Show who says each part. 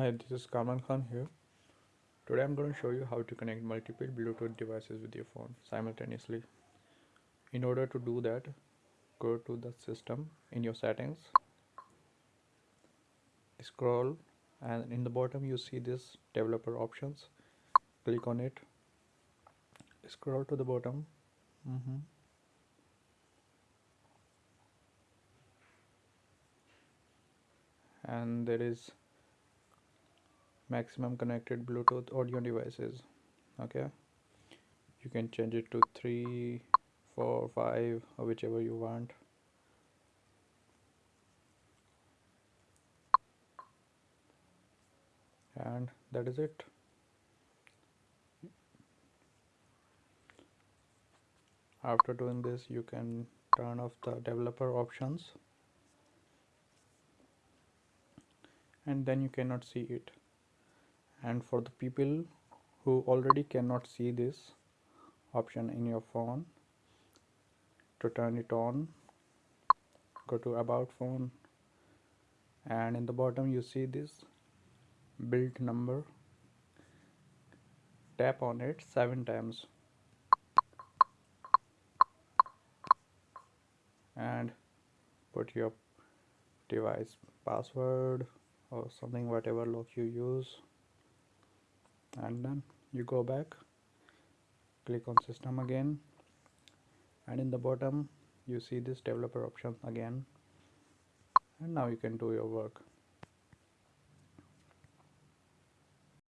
Speaker 1: Hi, this is Kamal Khan here. Today I'm going to show you how to connect multiple Bluetooth devices with your phone simultaneously. In order to do that, go to the system in your settings, scroll and in the bottom you see this developer options. Click on it, scroll to the bottom. Mhm. And there is maximum connected bluetooth audio devices. Okay? You can change it to three four five or whichever you want. And that is it. After doing this you can turn off the developer options. And then you cannot see it and for the people who already cannot see this option in your phone to turn it on go to about phone and in the bottom you see this build number. Tap on it seven times. And put your device password or something whatever lock you use and then you go back click on system again and in the bottom you see this developer option again. And now you can do your work